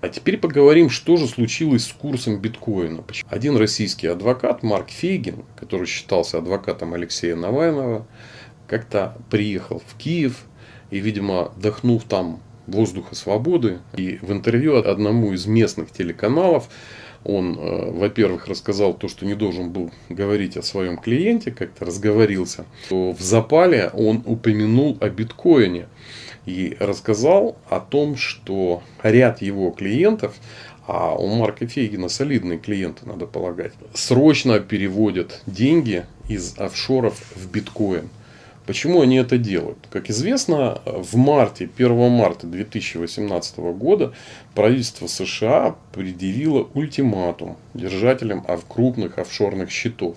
А теперь поговорим, что же случилось с курсом биткоина. Один российский адвокат, Марк Фейгин, который считался адвокатом Алексея Навального, как-то приехал в Киев и, видимо, вдохнув там воздуха свободы, и в интервью одному из местных телеканалов он, э, во-первых, рассказал то, что не должен был говорить о своем клиенте, как-то разговорился. В запале он упомянул о биткоине и рассказал о том, что ряд его клиентов, а у Марка Фейгина солидные клиенты, надо полагать, срочно переводят деньги из офшоров в биткоин. Почему они это делают? Как известно, в марте, 1 марта 2018 года правительство США предъявило ультиматум держателям крупных офшорных счетов.